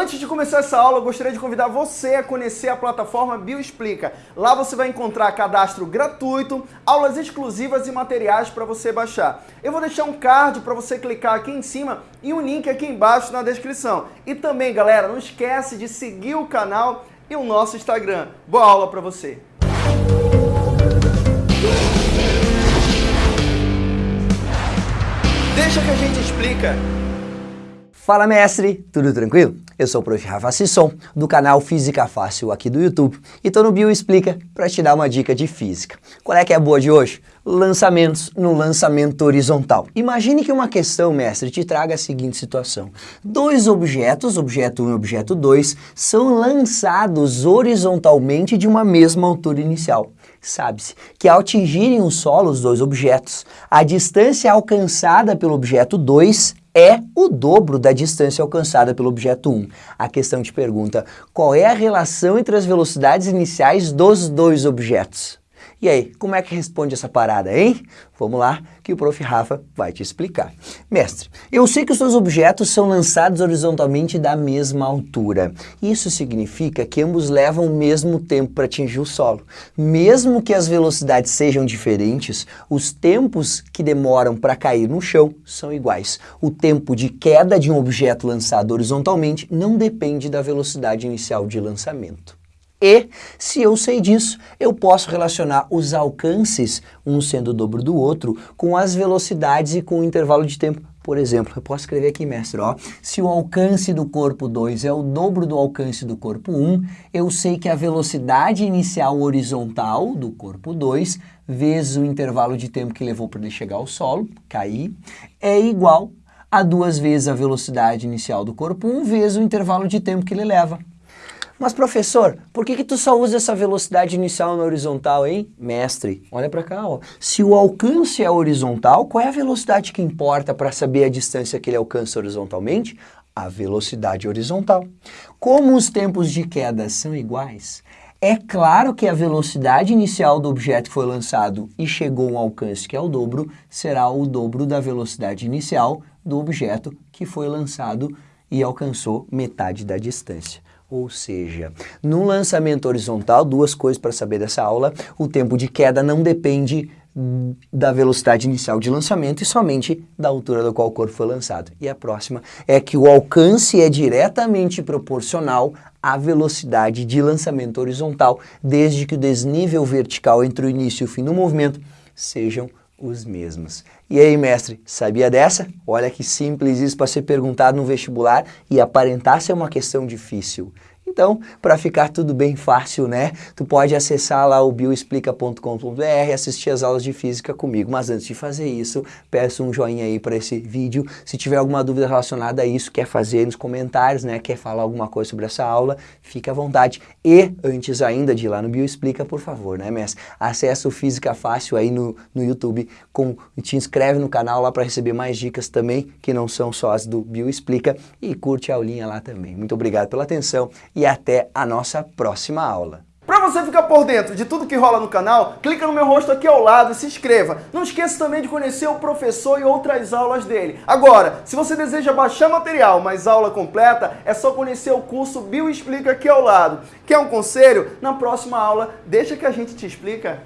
Antes de começar essa aula, eu gostaria de convidar você a conhecer a plataforma Bioexplica. Lá você vai encontrar cadastro gratuito, aulas exclusivas e materiais para você baixar. Eu vou deixar um card para você clicar aqui em cima e um link aqui embaixo na descrição. E também, galera, não esquece de seguir o canal e o nosso Instagram. Boa aula para você! Deixa que a gente explica. Fala mestre, tudo tranquilo? Eu sou o Prof. Rafa Sisson, do canal Física Fácil aqui do YouTube e tô no Bio Explica para te dar uma dica de física. Qual é que é a boa de hoje? Lançamentos no lançamento horizontal. Imagine que uma questão, mestre, te traga a seguinte situação. Dois objetos, objeto 1 e objeto 2, são lançados horizontalmente de uma mesma altura inicial. Sabe-se que ao atingirem o solo os dois objetos, a distância alcançada pelo objeto 2 é o dobro da distância alcançada pelo objeto 1. A questão te pergunta, qual é a relação entre as velocidades iniciais dos dois objetos? E aí, como é que responde essa parada, hein? Vamos lá, que o Prof. Rafa vai te explicar. Mestre, eu sei que os seus objetos são lançados horizontalmente da mesma altura. Isso significa que ambos levam o mesmo tempo para atingir o solo. Mesmo que as velocidades sejam diferentes, os tempos que demoram para cair no chão são iguais. O tempo de queda de um objeto lançado horizontalmente não depende da velocidade inicial de lançamento. E, se eu sei disso, eu posso relacionar os alcances, um sendo o dobro do outro, com as velocidades e com o intervalo de tempo. Por exemplo, eu posso escrever aqui, mestre, ó, se o alcance do corpo 2 é o dobro do alcance do corpo 1, um, eu sei que a velocidade inicial horizontal do corpo 2, vezes o intervalo de tempo que levou para ele chegar ao solo, cair, é igual a duas vezes a velocidade inicial do corpo 1, um, vezes o intervalo de tempo que ele leva. Mas professor, por que que tu só usa essa velocidade inicial na horizontal, hein? Mestre, olha para cá, ó. Se o alcance é horizontal, qual é a velocidade que importa para saber a distância que ele alcança horizontalmente? A velocidade horizontal. Como os tempos de queda são iguais, é claro que a velocidade inicial do objeto que foi lançado e chegou a um alcance que é o dobro, será o dobro da velocidade inicial do objeto que foi lançado e alcançou metade da distância. Ou seja, no lançamento horizontal, duas coisas para saber dessa aula, o tempo de queda não depende da velocidade inicial de lançamento e somente da altura do qual o corpo foi lançado. E a próxima é que o alcance é diretamente proporcional à velocidade de lançamento horizontal, desde que o desnível vertical entre o início e o fim do movimento sejam os mesmos. E aí, mestre, sabia dessa? Olha que simples isso para ser perguntado no vestibular e aparentar ser uma questão difícil. Então, para ficar tudo bem fácil, né? Tu pode acessar lá o bioexplica.com.br e assistir as aulas de física comigo. Mas antes de fazer isso, peço um joinha aí para esse vídeo. Se tiver alguma dúvida relacionada a isso, quer fazer nos comentários, né? Quer falar alguma coisa sobre essa aula, fique à vontade. E, antes ainda de ir lá no Bioexplica, por favor, né, mestre? Acesse o Física Fácil aí no, no YouTube, com, te inscreve no canal lá para receber mais dicas também, que não são só as do Bioexplica, e curte a aulinha lá também. Muito obrigado pela atenção e até a nossa próxima aula. Para você ficar por dentro de tudo que rola no canal, clica no meu rosto aqui ao lado e se inscreva. Não esqueça também de conhecer o professor e outras aulas dele. Agora, se você deseja baixar material, mas aula completa, é só conhecer o curso Bio Explica aqui ao lado. Quer um conselho? Na próxima aula, deixa que a gente te explica.